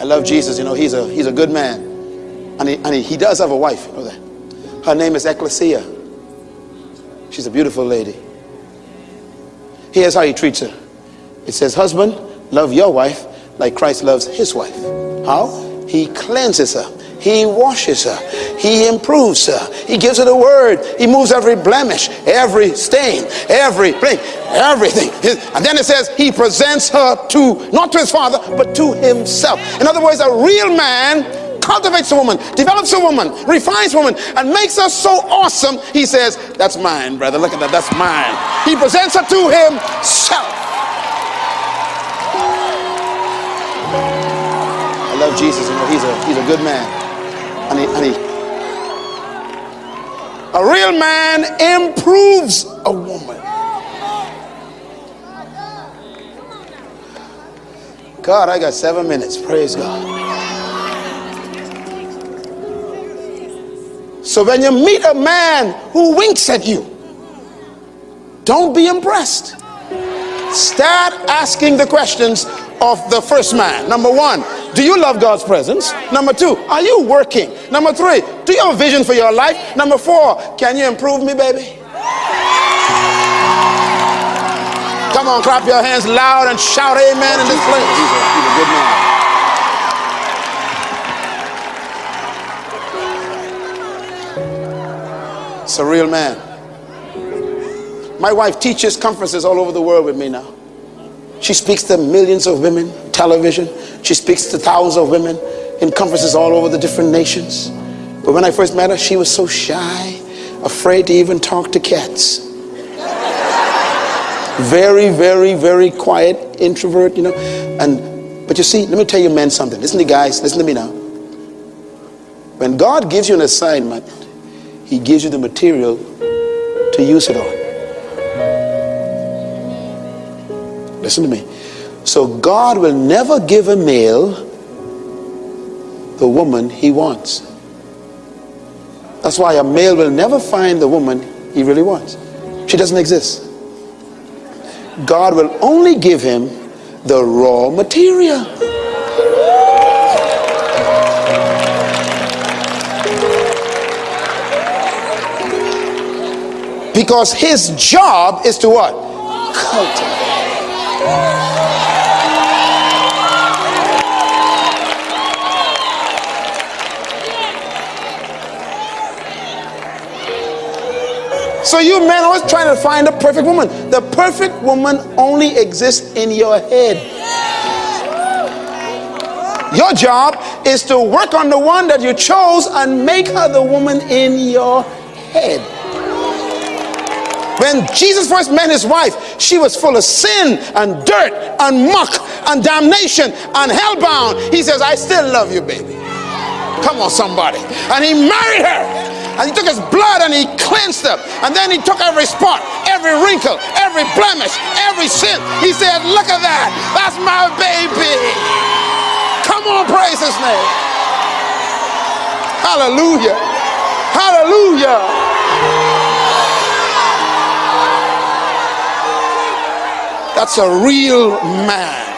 I love Jesus. You know, he's a, he's a good man. And, he, and he, he does have a wife. You know that? Her name is Ecclesia. She's a beautiful lady. Here's how he treats her. It says, husband, love your wife like Christ loves his wife. How? He cleanses her. He washes her. He improves her. He gives her the word. He moves every blemish, every stain, every blame, everything. And then it says he presents her to, not to his father, but to himself. In other words, a real man cultivates a woman, develops a woman, refines a woman, and makes her so awesome, he says, that's mine, brother. Look at that. That's mine. He presents her to himself. I love Jesus. You know, he's a, he's a good man. A real man improves a woman. God, I got seven minutes. Praise God. So when you meet a man who winks at you, don't be impressed. Start asking the questions of the first man. Number one, do you love God's presence? Number two, are you working? Number three, do you have a vision for your life? Number four, can you improve me, baby? Come on, clap your hands loud and shout amen in this place. He's a, he's a good man. It's a real man. My wife teaches conferences all over the world with me now. She speaks to millions of women, television. She speaks to thousands of women in conferences all over the different nations. But when I first met her, she was so shy, afraid to even talk to cats. very, very, very quiet, introvert, you know. And but you see, let me tell you men something. Listen to guys, listen to me now. When God gives you an assignment, he gives you the material to use it on. Listen to me. So God will never give a male the woman he wants. That's why a male will never find the woman he really wants. She doesn't exist. God will only give him the raw material. Because his job is to what? Cultivate. So you men always trying to find the perfect woman. The perfect woman only exists in your head. Your job is to work on the one that you chose and make her the woman in your head. When Jesus first met his wife, she was full of sin and dirt and muck and damnation and hellbound. He says, I still love you, baby. Come on, somebody. And he married her. And he took his blood and he cleansed them And then he took every spot, every wrinkle, every blemish, every sin. He said, Look at that. That's my baby. Come on, praise his name. Hallelujah. Hallelujah. That's a real man.